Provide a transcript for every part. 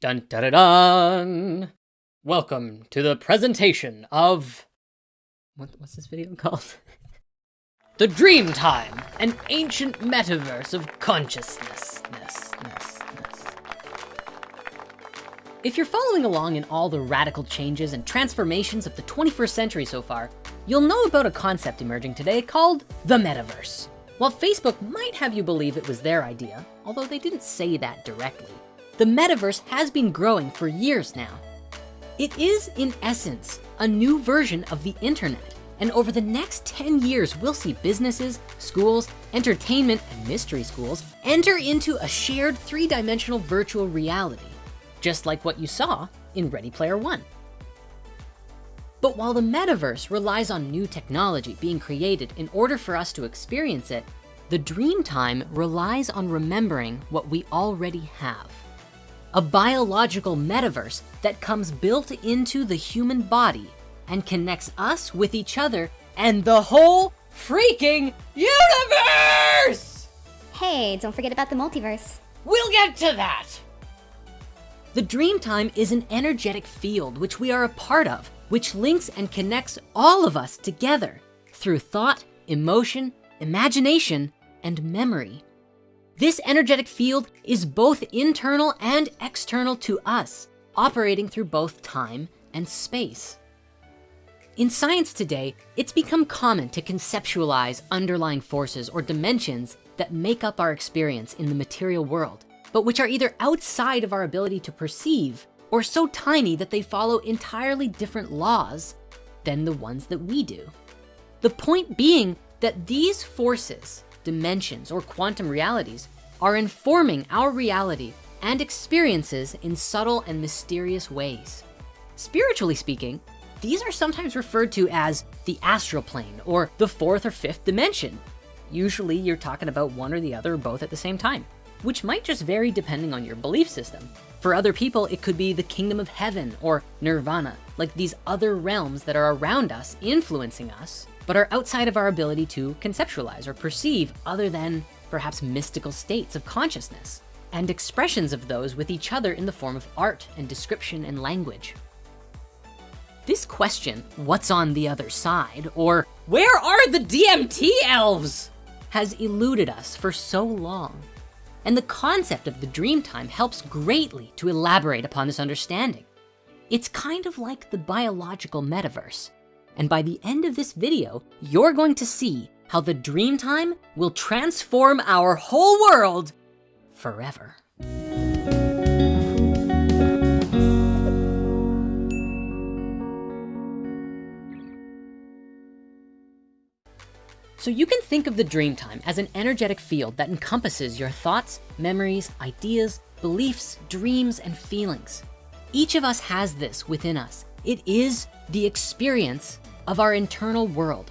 Dun dun dun dun! Welcome to the presentation of. What, what's this video called? the Dream Time, an ancient metaverse of consciousness. Ness, ness, ness. If you're following along in all the radical changes and transformations of the 21st century so far, you'll know about a concept emerging today called the metaverse. While Facebook might have you believe it was their idea, although they didn't say that directly, the metaverse has been growing for years now. It is, in essence, a new version of the internet. And over the next 10 years, we'll see businesses, schools, entertainment, and mystery schools enter into a shared three-dimensional virtual reality, just like what you saw in Ready Player One. But while the metaverse relies on new technology being created in order for us to experience it, the dream time relies on remembering what we already have. A biological metaverse that comes built into the human body and connects us with each other and the whole freaking universe! Hey, don't forget about the multiverse. We'll get to that. The dream time is an energetic field which we are a part of, which links and connects all of us together through thought, emotion, imagination, and memory. This energetic field is both internal and external to us, operating through both time and space. In science today, it's become common to conceptualize underlying forces or dimensions that make up our experience in the material world, but which are either outside of our ability to perceive or so tiny that they follow entirely different laws than the ones that we do. The point being that these forces, dimensions, or quantum realities are informing our reality and experiences in subtle and mysterious ways. Spiritually speaking, these are sometimes referred to as the astral plane or the fourth or fifth dimension. Usually you're talking about one or the other or both at the same time, which might just vary depending on your belief system. For other people, it could be the kingdom of heaven or nirvana, like these other realms that are around us, influencing us, but are outside of our ability to conceptualize or perceive other than perhaps mystical states of consciousness and expressions of those with each other in the form of art and description and language. This question, what's on the other side, or where are the DMT elves, has eluded us for so long. And the concept of the dream time helps greatly to elaborate upon this understanding. It's kind of like the biological metaverse. And by the end of this video, you're going to see how the dream time will transform our whole world forever. So you can think of the dream time as an energetic field that encompasses your thoughts, memories, ideas, beliefs, dreams, and feelings. Each of us has this within us. It is the experience of our internal world.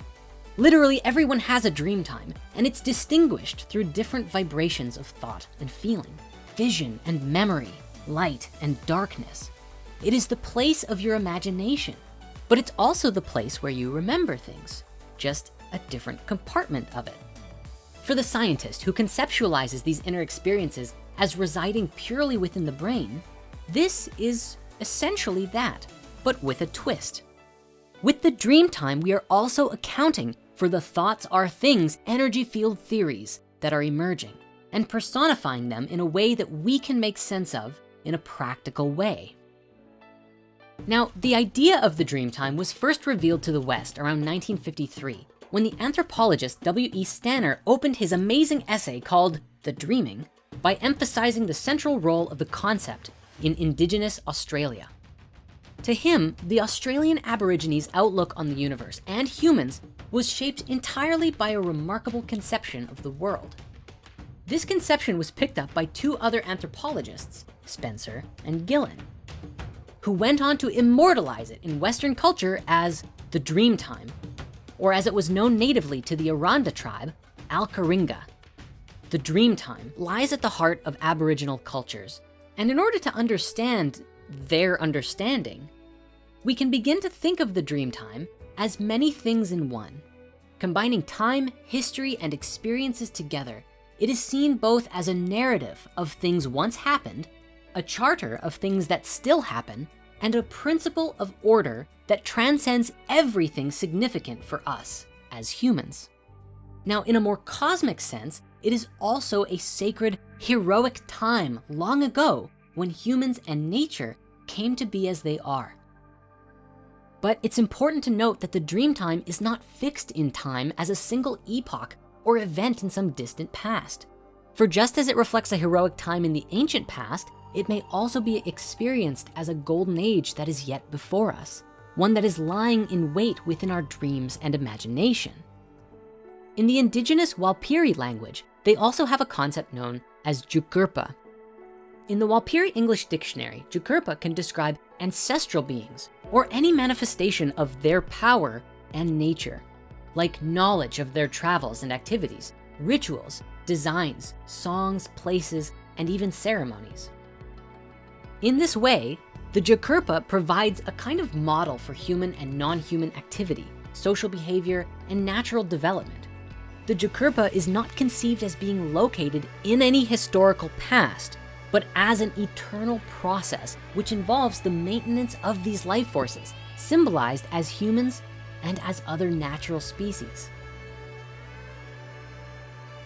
Literally everyone has a dream time and it's distinguished through different vibrations of thought and feeling, vision and memory, light and darkness. It is the place of your imagination, but it's also the place where you remember things, just a different compartment of it. For the scientist who conceptualizes these inner experiences as residing purely within the brain, this is essentially that, but with a twist. With the dream time, we are also accounting for the thoughts are things energy field theories that are emerging and personifying them in a way that we can make sense of in a practical way. Now, the idea of the dream time was first revealed to the West around 1953 when the anthropologist W.E. Stanner opened his amazing essay called The Dreaming by emphasizing the central role of the concept in indigenous Australia. To him, the Australian Aborigines outlook on the universe and humans was shaped entirely by a remarkable conception of the world. This conception was picked up by two other anthropologists, Spencer and Gillen, who went on to immortalize it in Western culture as the dream time or as it was known natively to the Aranda tribe, Alcheringa. The dream time lies at the heart of Aboriginal cultures. And in order to understand their understanding, we can begin to think of the dream time as many things in one. Combining time, history, and experiences together, it is seen both as a narrative of things once happened a charter of things that still happen, and a principle of order that transcends everything significant for us as humans. Now, in a more cosmic sense, it is also a sacred, heroic time long ago when humans and nature came to be as they are. But it's important to note that the dream time is not fixed in time as a single epoch or event in some distant past. For just as it reflects a heroic time in the ancient past, it may also be experienced as a golden age that is yet before us, one that is lying in wait within our dreams and imagination. In the indigenous Warlpiri language, they also have a concept known as Jukurpa. In the Warlpiri English Dictionary, Jukurpa can describe ancestral beings or any manifestation of their power and nature, like knowledge of their travels and activities, rituals, designs, songs, places, and even ceremonies. In this way, the Jukurpa provides a kind of model for human and non-human activity, social behavior, and natural development. The Jukurpa is not conceived as being located in any historical past, but as an eternal process, which involves the maintenance of these life forces, symbolized as humans and as other natural species.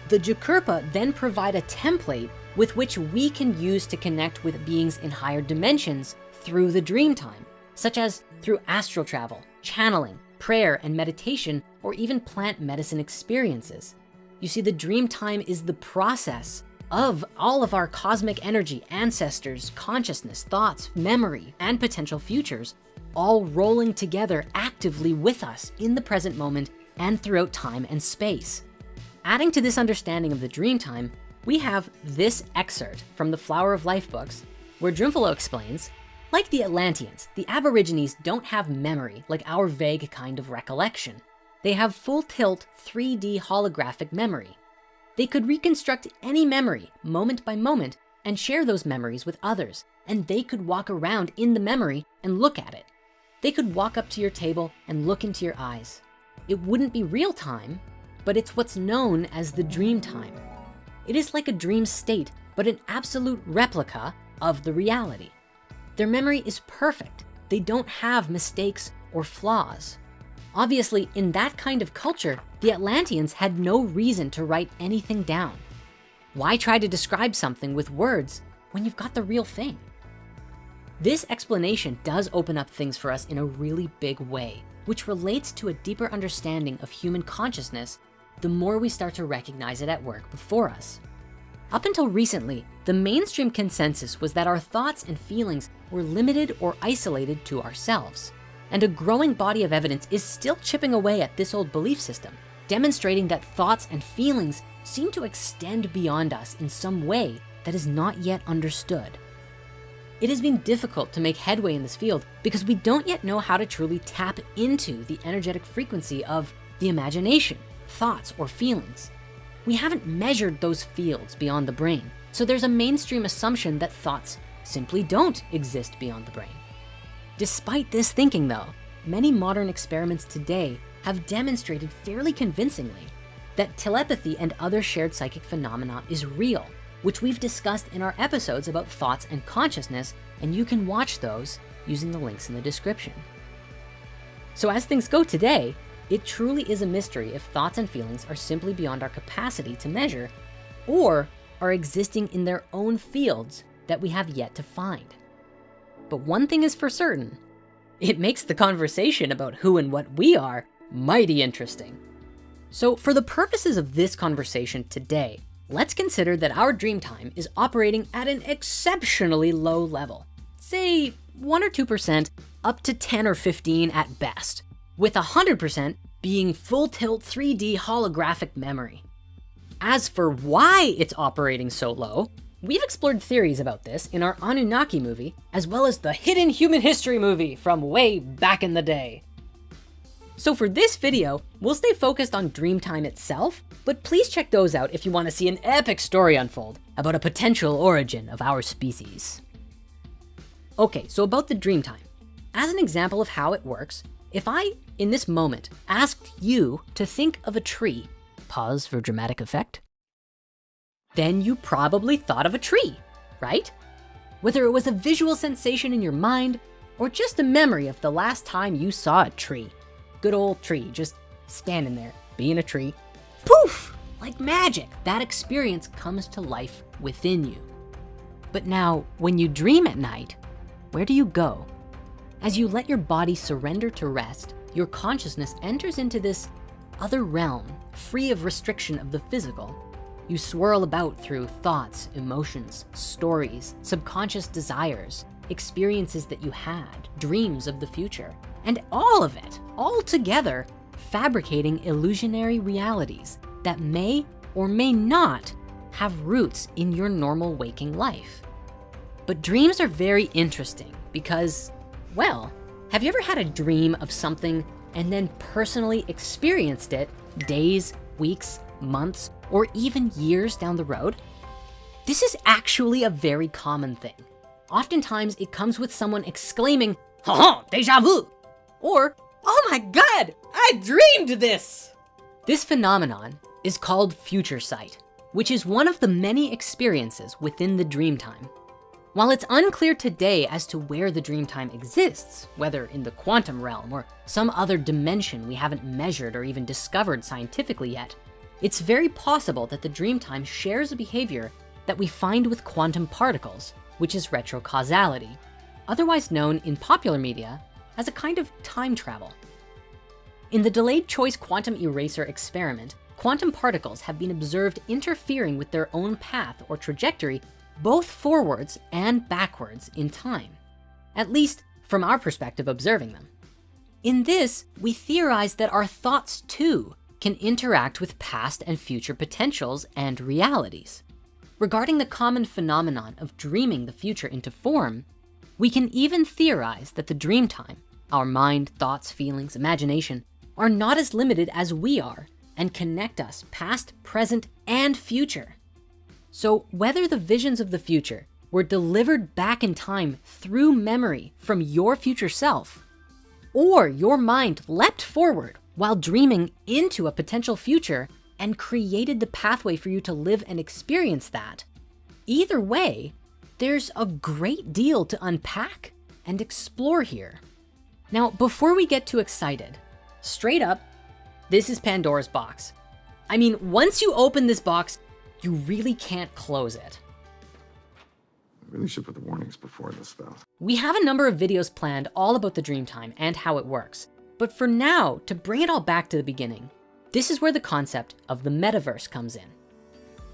The Jukurpa then provide a template with which we can use to connect with beings in higher dimensions through the dream time, such as through astral travel, channeling, prayer and meditation, or even plant medicine experiences. You see, the dream time is the process of all of our cosmic energy, ancestors, consciousness, thoughts, memory, and potential futures, all rolling together actively with us in the present moment and throughout time and space. Adding to this understanding of the dream time, we have this excerpt from the Flower of Life books, where Drunvalo explains, like the Atlanteans, the Aborigines don't have memory like our vague kind of recollection. They have full tilt 3D holographic memory. They could reconstruct any memory moment by moment and share those memories with others. And they could walk around in the memory and look at it. They could walk up to your table and look into your eyes. It wouldn't be real time, but it's what's known as the dream time. It is like a dream state, but an absolute replica of the reality. Their memory is perfect. They don't have mistakes or flaws. Obviously, in that kind of culture, the Atlanteans had no reason to write anything down. Why try to describe something with words when you've got the real thing? This explanation does open up things for us in a really big way, which relates to a deeper understanding of human consciousness the more we start to recognize it at work before us. Up until recently, the mainstream consensus was that our thoughts and feelings were limited or isolated to ourselves. And a growing body of evidence is still chipping away at this old belief system, demonstrating that thoughts and feelings seem to extend beyond us in some way that is not yet understood. It has been difficult to make headway in this field because we don't yet know how to truly tap into the energetic frequency of the imagination, thoughts, or feelings. We haven't measured those fields beyond the brain. So there's a mainstream assumption that thoughts simply don't exist beyond the brain. Despite this thinking though, many modern experiments today have demonstrated fairly convincingly that telepathy and other shared psychic phenomena is real, which we've discussed in our episodes about thoughts and consciousness, and you can watch those using the links in the description. So as things go today, it truly is a mystery if thoughts and feelings are simply beyond our capacity to measure or are existing in their own fields that we have yet to find. But one thing is for certain, it makes the conversation about who and what we are mighty interesting. So for the purposes of this conversation today, let's consider that our dream time is operating at an exceptionally low level. Say one or 2% up to 10 or 15 at best with 100% being full tilt 3D holographic memory. As for why it's operating so low, we've explored theories about this in our Anunnaki movie, as well as the Hidden Human History movie from way back in the day. So for this video, we'll stay focused on Dreamtime itself, but please check those out if you wanna see an epic story unfold about a potential origin of our species. Okay, so about the Dreamtime. As an example of how it works, if I, in this moment, asked you to think of a tree, pause for dramatic effect, then you probably thought of a tree, right? Whether it was a visual sensation in your mind or just a memory of the last time you saw a tree. Good old tree, just standing there, being a tree. Poof, like magic, that experience comes to life within you. But now, when you dream at night, where do you go? As you let your body surrender to rest, your consciousness enters into this other realm, free of restriction of the physical. You swirl about through thoughts, emotions, stories, subconscious desires, experiences that you had, dreams of the future, and all of it, all together, fabricating illusionary realities that may or may not have roots in your normal waking life. But dreams are very interesting because, well, have you ever had a dream of something and then personally experienced it days, weeks, months, or even years down the road? This is actually a very common thing. Oftentimes it comes with someone exclaiming, ha deja vu, or, oh my God, I dreamed this. This phenomenon is called future sight, which is one of the many experiences within the dream time. While it's unclear today as to where the dream time exists, whether in the quantum realm or some other dimension we haven't measured or even discovered scientifically yet, it's very possible that the dream time shares a behavior that we find with quantum particles, which is retrocausality, otherwise known in popular media as a kind of time travel. In the delayed choice quantum eraser experiment, quantum particles have been observed interfering with their own path or trajectory, both forwards and backwards in time, at least from our perspective observing them. In this, we theorize that our thoughts too can interact with past and future potentials and realities. Regarding the common phenomenon of dreaming the future into form, we can even theorize that the dream time, our mind, thoughts, feelings, imagination, are not as limited as we are and connect us past, present, and future. So whether the visions of the future were delivered back in time through memory from your future self, or your mind leapt forward while dreaming into a potential future and created the pathway for you to live and experience that. Either way, there's a great deal to unpack and explore here. Now, before we get too excited, straight up, this is Pandora's box. I mean, once you open this box, you really can't close it. I really should put the warnings before this stuff. We have a number of videos planned all about the dream time and how it works. But for now, to bring it all back to the beginning, this is where the concept of the metaverse comes in.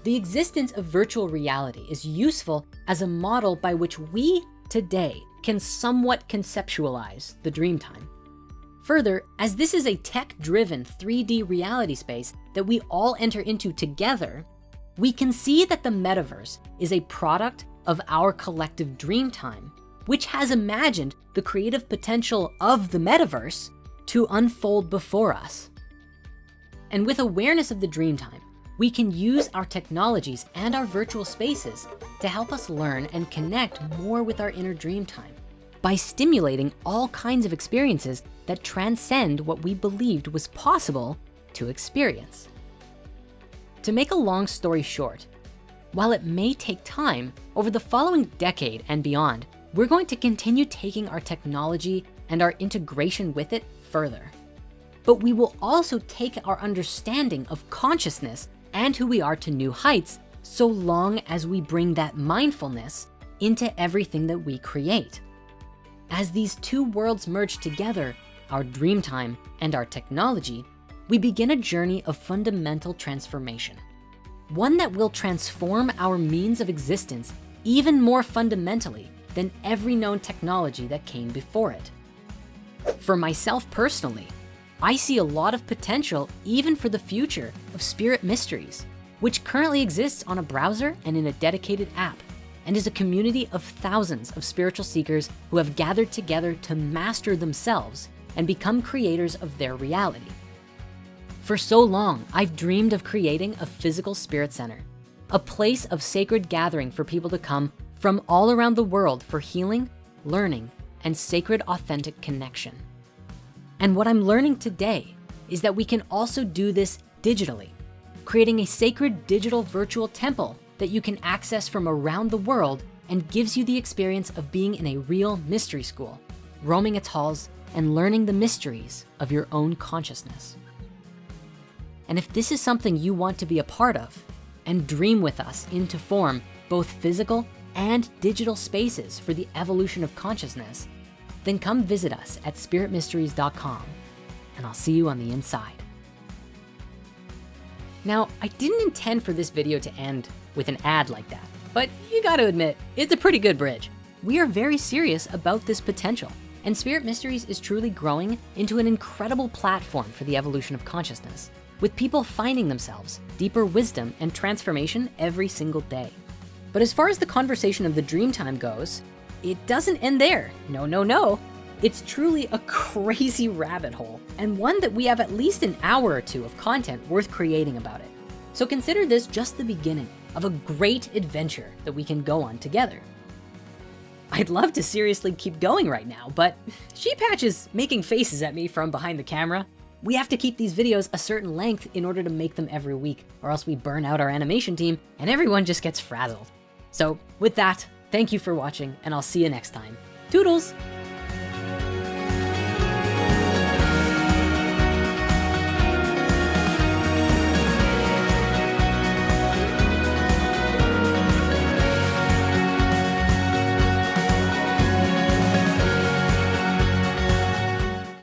The existence of virtual reality is useful as a model by which we today can somewhat conceptualize the dream time. Further, as this is a tech-driven 3D reality space that we all enter into together, we can see that the metaverse is a product of our collective dream time, which has imagined the creative potential of the metaverse to unfold before us. And with awareness of the dream time, we can use our technologies and our virtual spaces to help us learn and connect more with our inner dream time by stimulating all kinds of experiences that transcend what we believed was possible to experience. To make a long story short, while it may take time, over the following decade and beyond, we're going to continue taking our technology and our integration with it further but we will also take our understanding of consciousness and who we are to new heights so long as we bring that mindfulness into everything that we create. As these two worlds merge together, our dream time and our technology, we begin a journey of fundamental transformation. One that will transform our means of existence even more fundamentally than every known technology that came before it. For myself personally, I see a lot of potential even for the future of Spirit Mysteries, which currently exists on a browser and in a dedicated app and is a community of thousands of spiritual seekers who have gathered together to master themselves and become creators of their reality. For so long, I've dreamed of creating a physical spirit center, a place of sacred gathering for people to come from all around the world for healing, learning, and sacred authentic connection. And what I'm learning today is that we can also do this digitally, creating a sacred digital virtual temple that you can access from around the world and gives you the experience of being in a real mystery school, roaming its halls and learning the mysteries of your own consciousness. And if this is something you want to be a part of and dream with us into form both physical and digital spaces for the evolution of consciousness, then come visit us at spiritmysteries.com and I'll see you on the inside. Now, I didn't intend for this video to end with an ad like that, but you gotta admit, it's a pretty good bridge. We are very serious about this potential and Spirit Mysteries is truly growing into an incredible platform for the evolution of consciousness with people finding themselves, deeper wisdom and transformation every single day. But as far as the conversation of the dream time goes, it doesn't end there. No, no, no. It's truly a crazy rabbit hole and one that we have at least an hour or two of content worth creating about it. So consider this just the beginning of a great adventure that we can go on together. I'd love to seriously keep going right now, but Sheepatch is making faces at me from behind the camera. We have to keep these videos a certain length in order to make them every week, or else we burn out our animation team and everyone just gets frazzled. So with that, thank you for watching and I'll see you next time. Toodles!